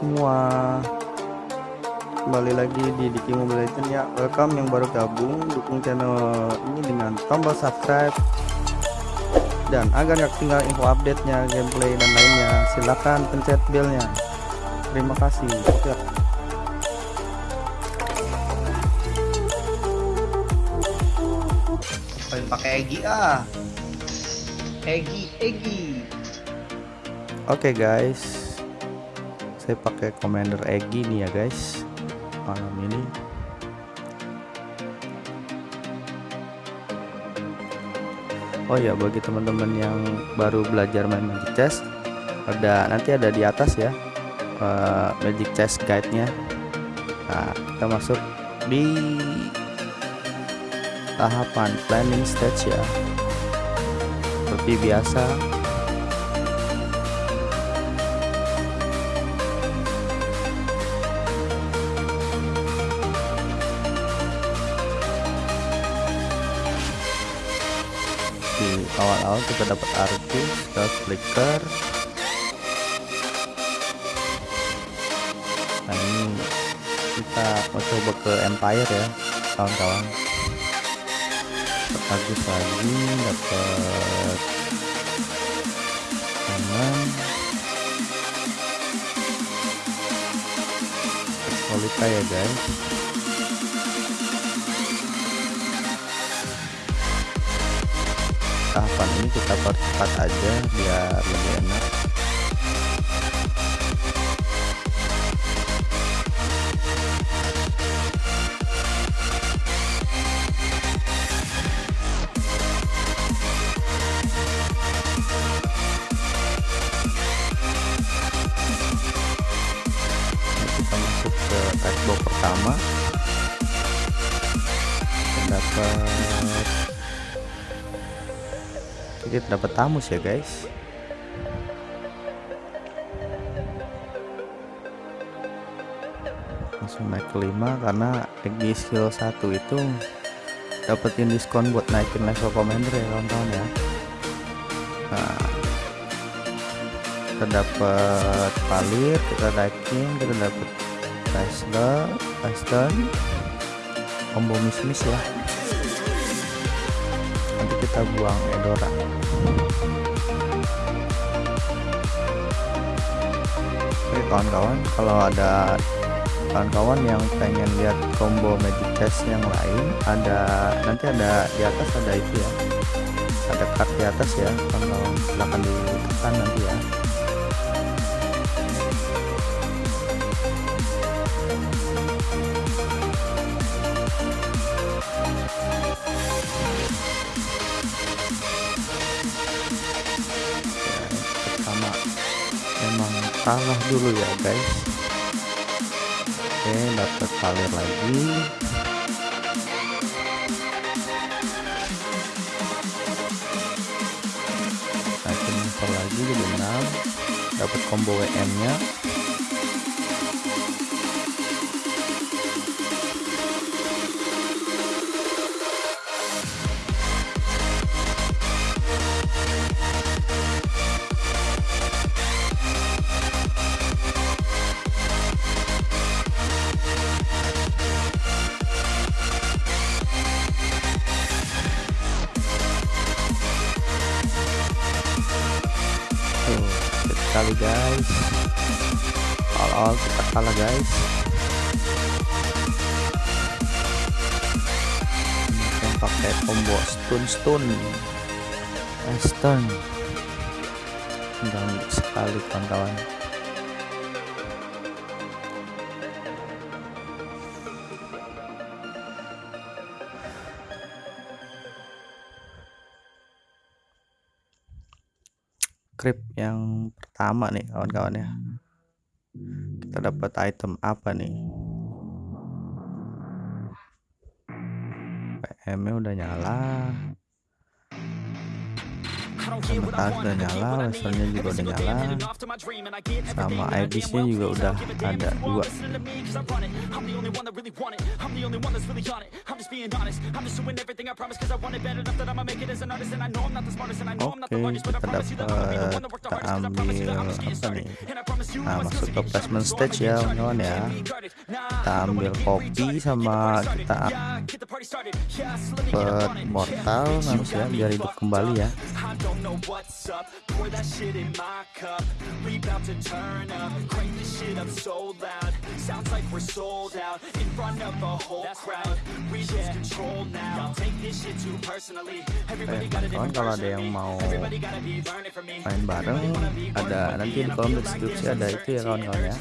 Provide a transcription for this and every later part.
semua? Kembali lagi di Diki Mobile Legends ya. Welcome yang baru gabung, dukung channel ini dengan tombol subscribe. Dan agar gak tinggal info update-nya, gameplay dan lainnya, silahkan pencet bell-nya. Terima kasih. Ya. pakai Egi ah. Egi, Egi. Oke okay guys, saya pakai Commander Egi nih ya guys malam ini. Oh ya bagi teman-teman yang baru belajar main Magic Chess, ada nanti ada di atas ya uh, Magic Chess guide-nya. Nah kita masuk di tahapan planning stage ya. Seperti biasa awal-awal kita dapat arti kita flicker. Nah ini kita mau coba ke empire ya kawan-kawan. Bagus lagi dapat teman solita ya guys tahapan ini kita percepat aja biar lebih enak. Pertama. Kita dapat kita dapat tamus ya guys. Langsung naik ke 5 karena di skill 1 itu dapetin diskon buat naikin level commander ya kawan-kawan ya. Nah kita dapat palir kita naikin kita dapat Tesla Western combo miss ya nanti kita buang Edora kawan-kawan kalau ada kawan-kawan yang pengen lihat combo magic chess yang lain ada nanti ada di atas ada itu ya. Ada card di atas ya kawan-kawan silahkan ditekan nanti ya kalah dulu ya guys. Oke dapat palir lagi. Level lagi jadi 6 dapat combo WM nya pakai combo stun stun Western dan sekali kawan-kawan. Script yang pertama nih kawan-kawan ya. Kita dapat item apa nih PM nya udah nyala sementara sudah nyala lasernya juga udah nyala sama IDC juga udah ada dua Oke, kita dapat kita ambil apa nih? Nah, masuk ke placement stage ya, kawan ya. Kita ambil kopi sama kita dapat mortal harus ya biar hidup kembali ya. don't know what's up. Pour that shit in my cup. We bout to turn up. Crank this shit up so loud. Sounds like we're sold out In front of a whole That's crowd. We yeah. lose control now. Y'all take this shit too personally. Everybody got a different version of me Everybody gotta be learning from me. Everybody wanna be ada nanti di kolom deskripsi ada. itu ya kawan-kawan ya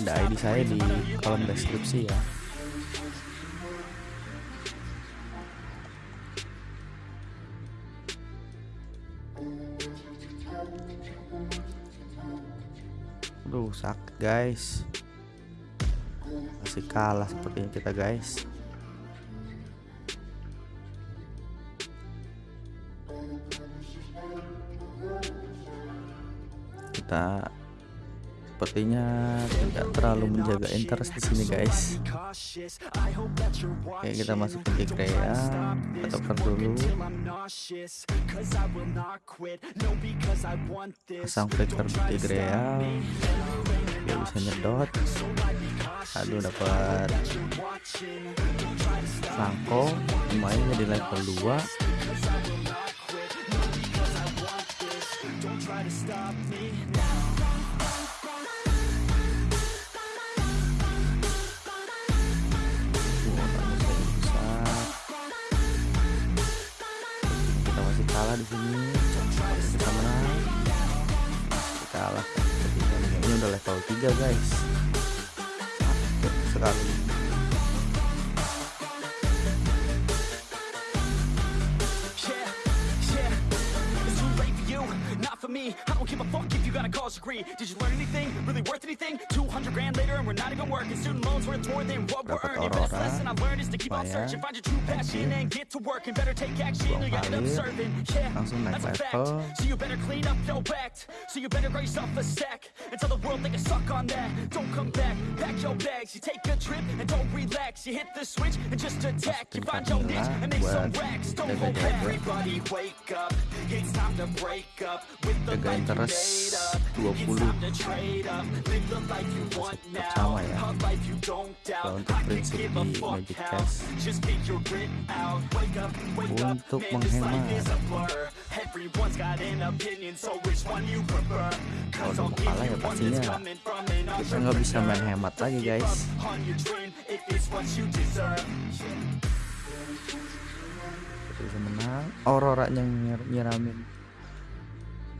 ada ID saya di kolom deskripsi ya Sakit guys. Masih kalah sepertinya kita guys. Kita sepertinya tidak terlalu menjaga interest di sini guys. Oke kita masuk ke kita tukar dulu. Pasang flicker di Tigreya biar bisa nyedot. Aduh dapat. Sangko lumayan di level 2 kalah di sini. Kita menang. Kita kalah. Ini udah level 3 guys. Sekali. Me. I don't give a fuck you got a college degree. Did you learn anything? Really worth anything? 200 grand later and we're not even working. Student loans worth more than what we're earning. Best lesson I learned is to keep on searching. Find your true passion and get to work. And better take action or you end up serving. Yeah, that's a fact. So you better clean up your act. So you better raise off a stack. And tell the world they can suck on that. Don't come back. Pack your bags. You take a trip and don't relax. You hit the switch and just attack. You find your niche and make some racks. Don't hold back. Everybody wake up. It's time to break up with jaga interest 20 sama ya. Kalau untuk prinsip di Magic Cash untuk menghemat. Kalau udah kalah ya pastinya kita nggak bisa main hemat lagi guys. Bisa menang Aurora yang nyiramin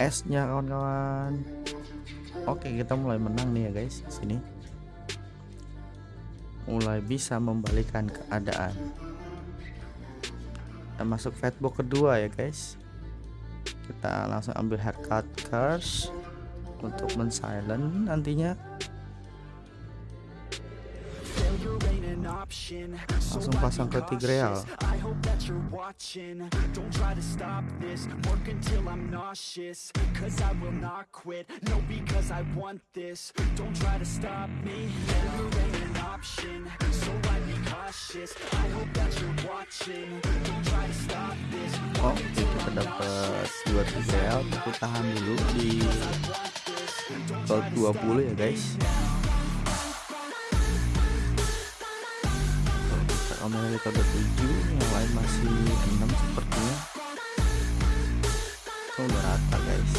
esnya kawan-kawan. Oke kita mulai menang nih ya guys sini. Mulai bisa membalikan keadaan. Kita masuk fatbook kedua ya guys. Kita langsung ambil haircut curse untuk men-silent nantinya langsung pasang ke Tigreal Oh kita dapat dua Tigreal tapi tahan dulu di gold 20 ya guys kamera kita udah 7 yang lain masih 6 sepertinya. Oh, udah rata guys.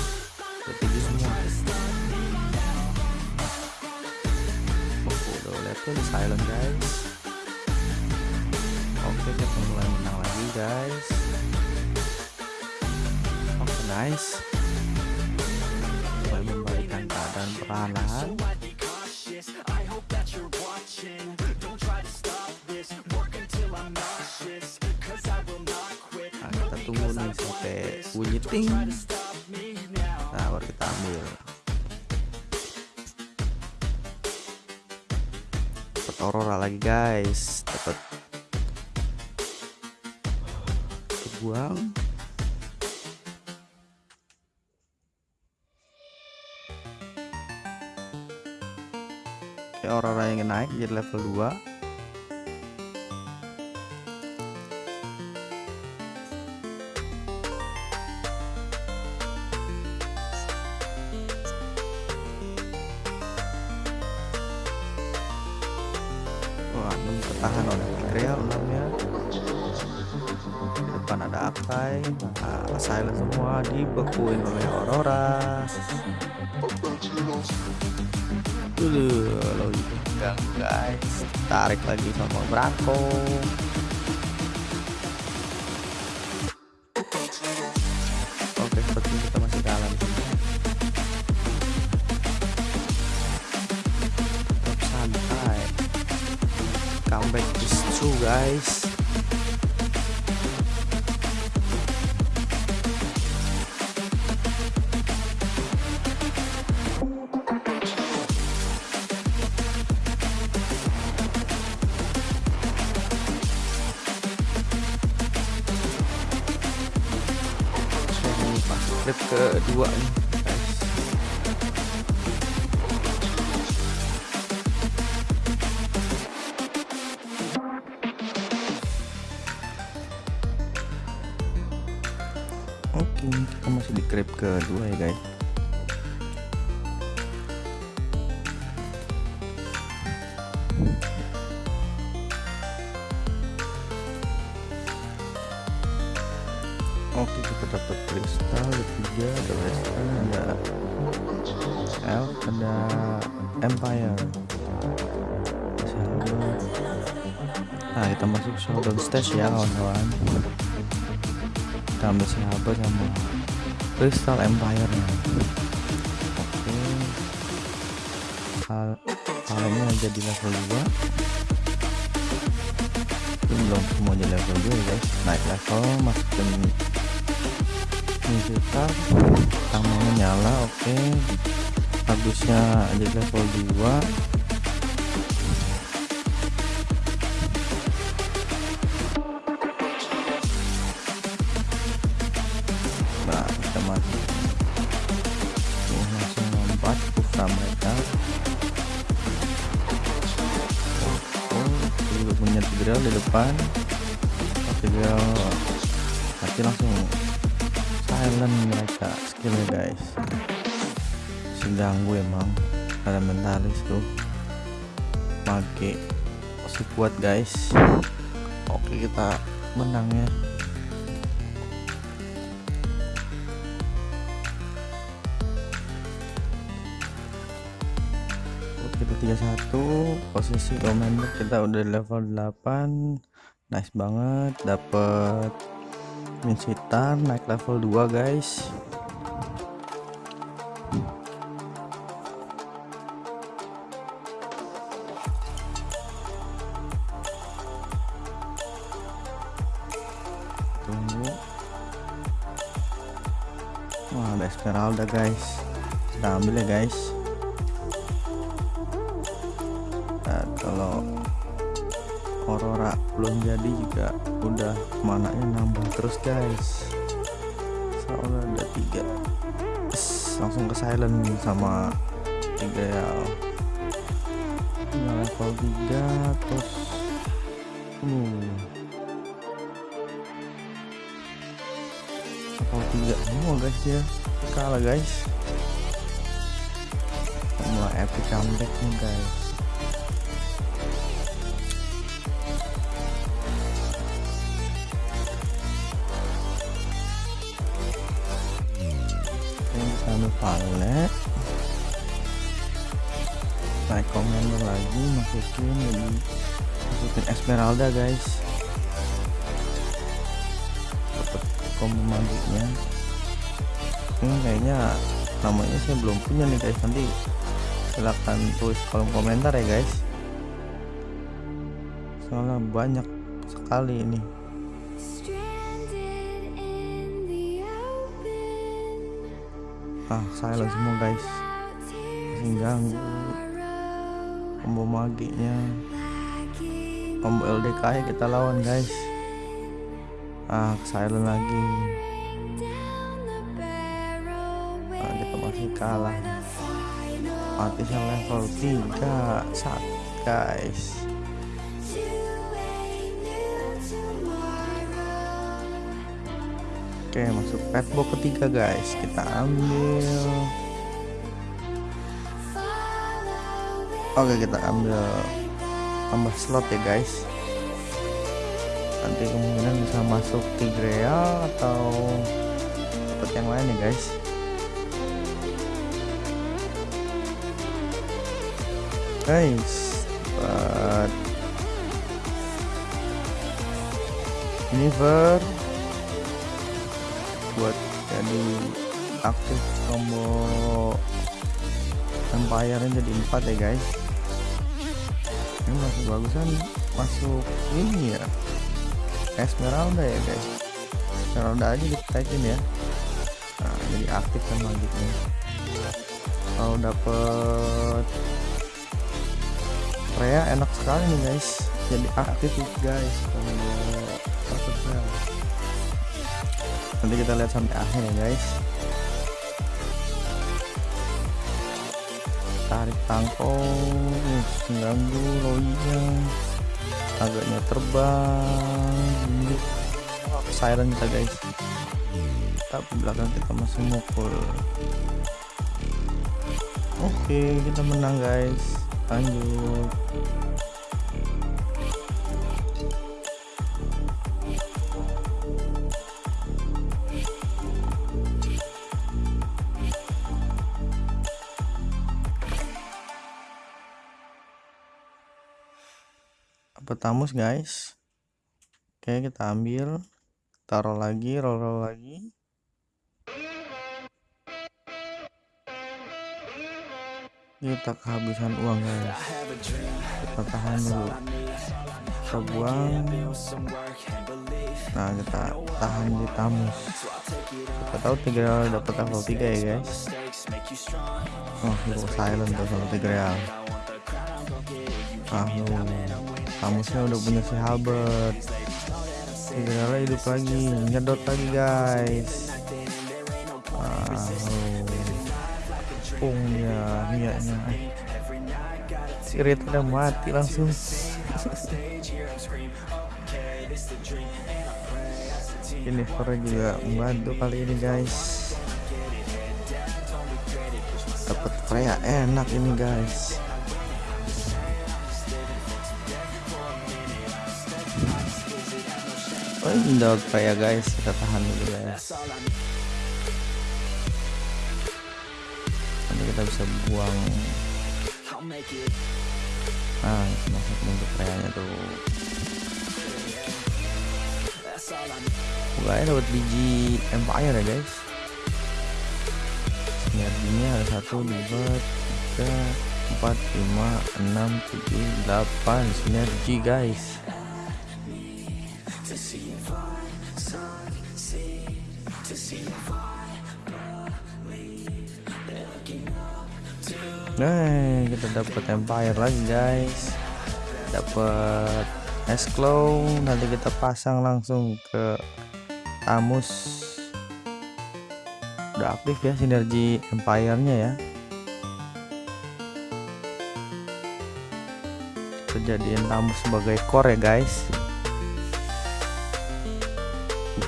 Udah 7 semua. Oh, udah lihat tuh di silent guys. Oke kita mulai menang lagi guys. Oke okay, nice. Mulai membalikan keadaan perlahan-lahan ting nah baru kita ambil. Dapat aurora lagi guys. Dapat buang aurora yang naik jadi level 2 depan ada Akai, nah, silent semua dibekuin oleh Aurora. Dulu, lo enggak guys. Tarik lagi sama Branko. Oke, seperti kita masih kalah santai comeback is true guys trip kedua nih Oke, kita masih di crib kedua ya guys. Elf, ada empire. Masih ada. Nah, kita masuk showdown stage ya kawan-kawan. Kita ambil sahabat sama Crystal Empire nya oke. Hal halnya jadi level 2 itu belum semua jadi level 2 guys. Naik level masukin musical tamangnya nyala oke habisnya jadi level 2 nah Tigreal di depan. Tigreal mati langsung silent mereka skillnya guys si ganggu emang. Ada mentalis tuh. Mage. Masih kuat guys. Oke kita menang ya. Kita 31 posisi commander kita udah level 8 nice banget dapet Minsitar naik level 2 guys Esmeralda guys. Kita ambil ya guys. Nah, kalau Aurora belum jadi juga udah mananya nambah terus guys. Soalnya ada tiga. Langsung ke silent sama tiga ya. Level 3 terus uh level 3 semua guys ya kalah guys. Mulai epic comeback nih guys. Ambil palet naik commander lagi masukin jadi masukin Esmeralda guys. Dapat combo maginya ini kayaknya namanya saya belum punya nih guys. Nanti silahkan tulis kolom komentar ya guys. Soalnya banyak sekali ini. Ah silent semua guys. Masih ganggu combo maginya. Combo LDK ya kita lawan guys. Ah silent lagi kalah final artisnya level 3 sakit guys. Oke masuk petbox ketiga guys. Kita ambil. Oke kita ambil tambah slot ya guys. Nanti kemungkinan bisa masuk Tigreal atau dapat yang lain ya guys guys dapat Univer buat jadi aktif combo Empire jadi 4 ya guys. Ini masih bagusan masuk ini ya. Esmeralda ya guys. Esmeralda aja ditekin ya. Nah jadi aktif kan magicnya kalau dapet Rhea enak sekali nih guys. Jadi aktif guys kalau nanti kita lihat sampai akhir ya guys. Tarik tangkong mengganggu loinya. Agaknya terbang. Siren kita guys. Tapi belakang kita masih mukul. Oke kita menang guys lanjut. Petamus guys? Oke kita ambil. Taruh lagi roll, roll lagi kita kehabisan uang guys. Kita tahan dulu. Kita buang. Nah kita tahan di tamus. Kita tahu tiga dapat level 3 ya guys. Oh hero silent tuh sama tiga real. Ah lu. Tamusnya udah punya si Halbert. Tiga hidup lagi nyedot lagi guys pungnya mianya sirit udah mati langsung. Ini Fora juga membantu kali ini guys. Dapat Freya enak ini guys. Oh ini Freya guys kita tahan dulu guys kita bisa buang. Nah itu masuk Freya tuh. Pokoknya dapat biji Empire ya guys. Sinerginya ada satu dua tiga empat lima enam tujuh delapan. Sinergi guys Nah, kita dapat Empire lagi guys. Dapat es nanti kita pasang langsung ke Tamus. Udah aktif ya sinergi Empire-nya ya. Kejadian Tamus sebagai core ya guys.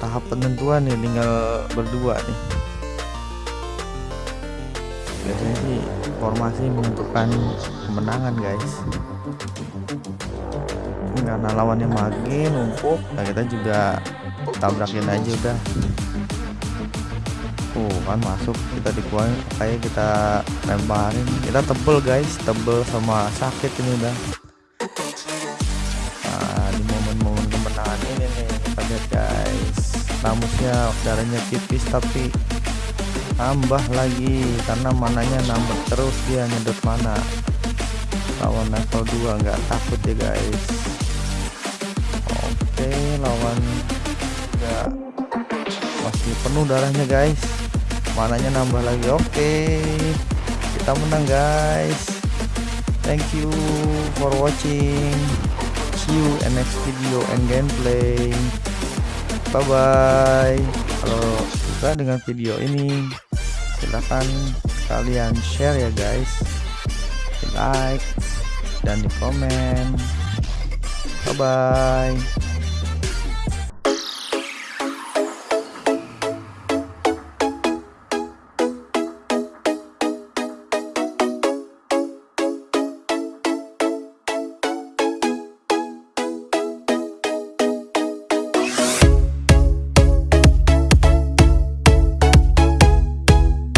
Tahap penentuan nih tinggal berdua nih. Biasanya sih formasi menentukan kemenangan guys. Karena lawannya makin numpuk nah kita juga tabrakin aja udah. Tuh kan masuk kita dikuain kayak kita lemparin. Kita tebel guys tebel sama sakit ini udah. Nah di momen-momen kemenangan ini nih kita lihat guys. Tamusnya darahnya tipis tapi tambah lagi karena mananya nambah terus dia nyedot mana. Lawan level 2 nggak takut ya guys. Oke lawan nggak masih penuh darahnya guys. Mananya nambah lagi oke. Kita menang guys. Thank you for watching. See you in next video and gameplay. Bye bye kalau suka dengan video ini silahkan kalian share ya guys. Di like dan di komen. Bye bye